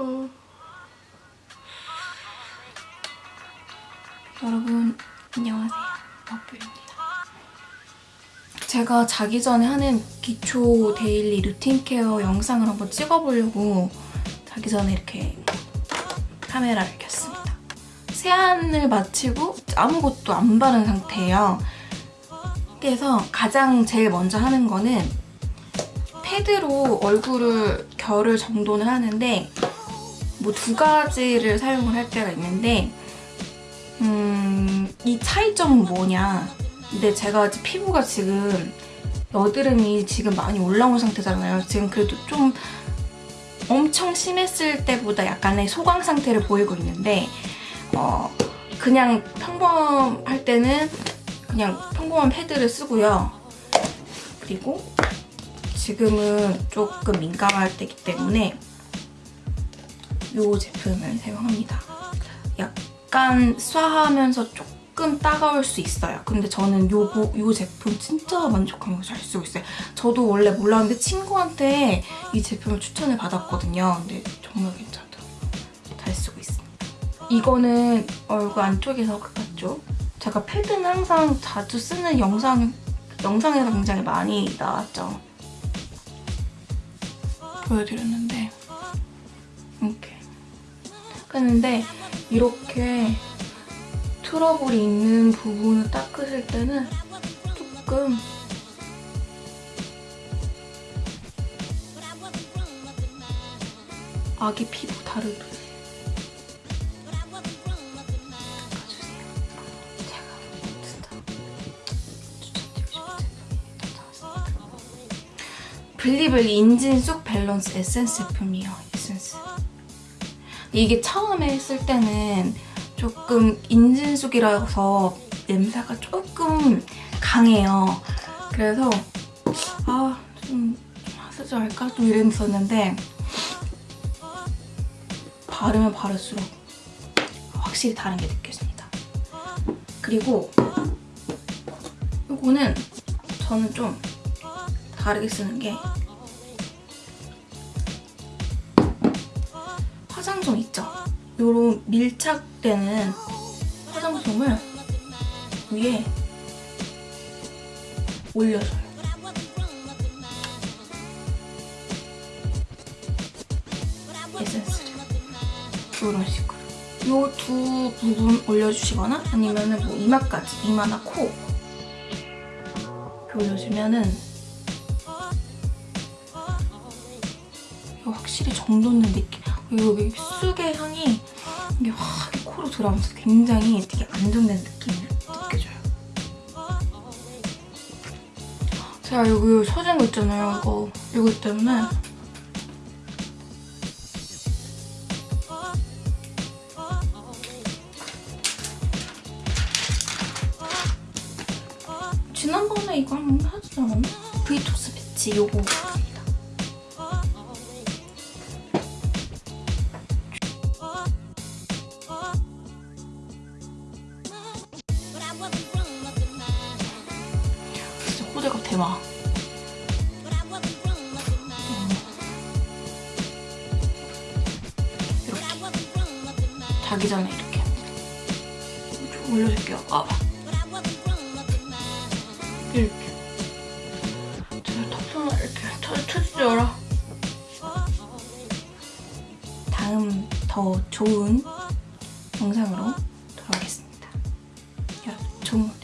어. 여러분 안녕하세요. 버블입니다. 제가 자기 전에 하는 기초 daily routine care 영상을 한번 찍어보려고 자기 전에 이렇게 카메라를 켰습니다. 세안을 마치고 아무것도 안 바른 상태예요. 그래서 가장 제일 먼저 하는 거는 패드로 얼굴을 결을 정돈을 하는데 뭐 두 가지를 사용을 할 때가 있는데 음, 이 차이점은 뭐냐 근데 제가 피부가 지금 여드름이 지금 많이 올라온 상태잖아요. 지금 그래도 좀 엄청 심했을 때보다 약간의 소강 상태를 보이고 있는데 어, 그냥 평범할 때는 그냥 평범한 패드를 쓰고요. 그리고 지금은 조금 민감할 때이기 때문에 이 제품을 사용합니다. 약간 쏴하면서 조금 따가울 수 있어요. 근데 저는 요, 요 제품 진짜 만족하면서 잘 쓰고 있어요. 저도 원래 몰랐는데 친구한테 이 제품을 추천을 받았거든요. 근데 정말 괜찮더라고요. 잘 쓰고 있습니다. 이거는 얼굴 안쪽에서 바깥쪽. 제가 패드는 항상 자주 쓰는 영상, 영상에서 굉장히 많이 나왔죠. 보여드렸는데 했는데 이렇게 트러블이 있는 부분을 닦으실 때는 조금 아기 피부 다루듯이 닦아주세요. 제가 진짜 추천드리고 싶은. 블리블리 인진쑥 밸런스 에센스 제품이에요. 에센스. 이게 처음에 했을 때는 조금 인진쑥이라서 냄새가 조금 강해요. 그래서 아, 좀 쓰지 말까? 좀 이랬었는데 바르면 바를수록 확실히 다른 게 느껴집니다. 그리고 이거는 저는 좀 다르게 쓰는 게 화장솜 있죠? 요런 밀착되는 화장솜을 위에 올려줘요. 에센스를. 이런 식으로. 요 두 부분 올려주시거나 아니면 은 뭐 이마까지, 이마나 코 올려주면은 확실히 정돈된 느낌. 그리고 여기 쑥의 향이 이게 확 코로 들어오면서 굉장히 되게 안정된 느낌이 느껴져요. 제가 여기 서진 거 있잖아요. 이거 이거 때문에 지난번에 이거 한 번 하지 않았나? 브이톡스 배치 요거 대박. 이렇게 자기 전에 이렇게 좀 올려줄게요. 아 이렇게 제가 턱선을 이렇게 쳐주죠라 다음 더 좋은 영상으로 돌아오겠습니다. 여러분 좋은 것